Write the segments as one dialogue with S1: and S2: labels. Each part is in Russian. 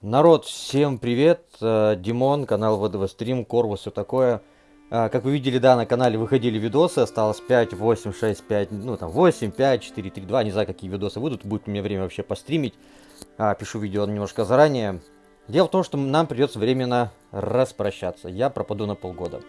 S1: Народ, всем привет, э, Димон, канал ВДВ Стрим, Корвус, все такое. Э, как вы видели, да, на канале выходили видосы, осталось 5, 8, 6, 5, ну там 8, 5, 4, 3, 2, не знаю, какие видосы выйдут, будет у меня время вообще постримить. А, пишу видео немножко заранее. Дело в том, что нам придется временно распрощаться, я пропаду на полгода.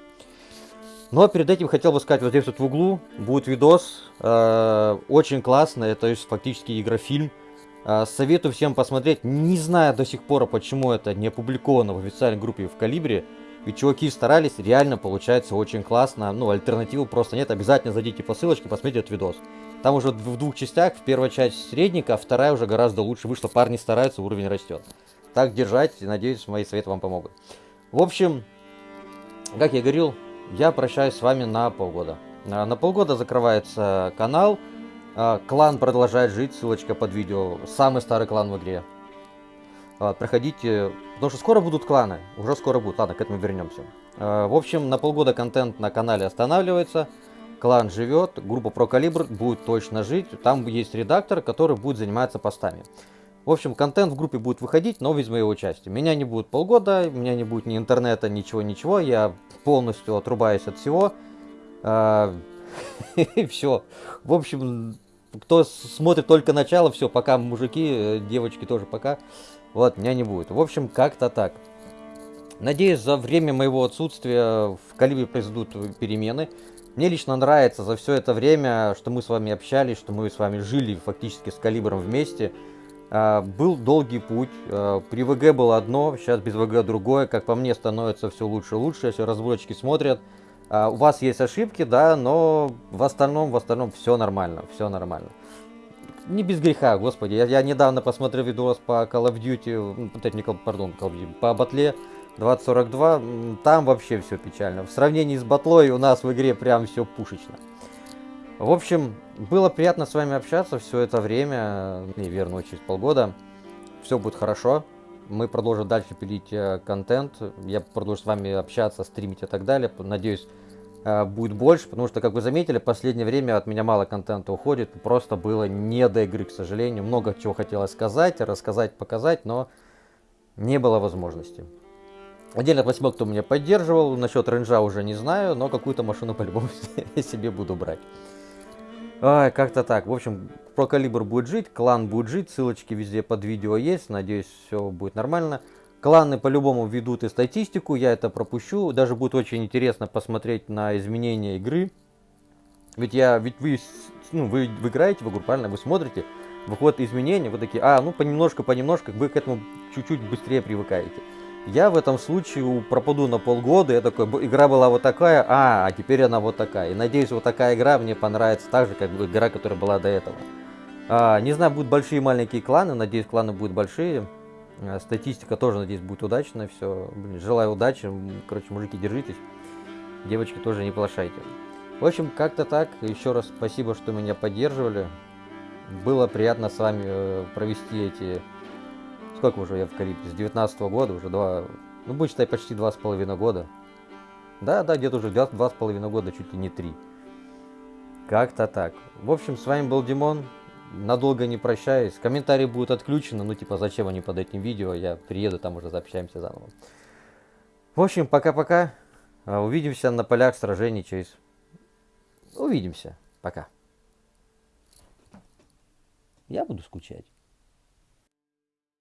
S1: Но перед этим хотел бы сказать, вот здесь вот в углу будет видос, э, очень классно, это фактически игрофильм. А, советую всем посмотреть. Не знаю до сих пор, почему это не опубликовано в официальной группе в Калибре. Ведь чуваки старались, реально получается очень классно. Ну, альтернативы просто нет. Обязательно зайдите по ссылочке, посмотрите этот видос. Там уже в двух частях. В первой часть средника, а вторая уже гораздо лучше вышла. Парни стараются, уровень растет. Так держать. Надеюсь, мои советы вам помогут. В общем, как я говорил, я прощаюсь с вами на полгода. А, на полгода закрывается канал. А, клан продолжает жить, ссылочка под видео. Самый старый клан в игре. А, проходите, потому что скоро будут кланы. Уже скоро будут. Ладно, к этому вернемся. А, в общем, на полгода контент на канале останавливается. Клан живет, группа про будет точно жить. Там есть редактор, который будет заниматься постами. В общем, контент в группе будет выходить, но без моего участия. Меня не будет полгода, у меня не будет ни интернета, ничего-ничего. Я полностью отрубаюсь от всего. И все. В общем, кто смотрит только начало, все, пока, мужики, э, девочки тоже пока. Вот, меня не будет. В общем, как-то так. Надеюсь, за время моего отсутствия в Калибре произойдут перемены. Мне лично нравится за все это время, что мы с вами общались, что мы с вами жили фактически с Калибром вместе. А, был долгий путь. А, при ВГ было одно, сейчас без ВГ другое. Как по мне, становится все лучше и лучше. Все разработчики смотрят. А, у вас есть ошибки, да, но в остальном, в остальном все нормально, все нормально. Не без греха, господи. Я, я недавно посмотрел видос по Call of Duty, не, пардон, Call of Duty, по батле 2042, там вообще все печально. В сравнении с батлой у нас в игре прям все пушечно. В общем, было приятно с вами общаться все это время, и верно, через полгода. Все будет хорошо мы продолжим дальше пилить э, контент, я продолжу с вами общаться, стримить и так далее. Надеюсь, э, будет больше, потому что, как вы заметили, последнее время от меня мало контента уходит, просто было не до игры, к сожалению. Много чего хотелось сказать, рассказать, показать, но не было возможности. Отдельно спасибо, кто меня поддерживал, насчет рейнджа уже не знаю, но какую-то машину по-любому себе буду брать. Ай, как-то так. В общем, про калибр будет жить, клан будет жить, ссылочки везде под видео есть, надеюсь, все будет нормально. Кланы по-любому ведут и статистику, я это пропущу. Даже будет очень интересно посмотреть на изменения игры. Ведь я, ведь вы, ну, вы, вы играете в игру, правильно? Вы смотрите, выходят изменения, вы такие, а, ну понемножку, понемножку, вы к этому чуть-чуть быстрее привыкаете. Я в этом случае пропаду на полгода, я такой, игра была вот такая, а, а теперь она вот такая. И надеюсь, вот такая игра мне понравится так же, как игра, которая была до этого. А, не знаю, будут большие и маленькие кланы, надеюсь, кланы будут большие. А, статистика тоже, надеюсь, будет удачная, все. Блин, желаю удачи, короче, мужики, держитесь. Девочки тоже не плашайте. В общем, как-то так. Еще раз спасибо, что меня поддерживали. Было приятно с вами э, провести эти Сколько уже я в Карибе? С 19 -го года, уже два, ну будем считать почти два с половиной года. Да, да, где-то уже два, два с половиной года, чуть ли не три. Как-то так. В общем, с вами был Димон. Надолго не прощаюсь. Комментарии будут отключены. Ну, типа, зачем они под этим видео? Я приеду, там уже заобщаемся заново. В общем, пока-пока. А, увидимся на полях сражений через... Увидимся. Пока. Я буду скучать.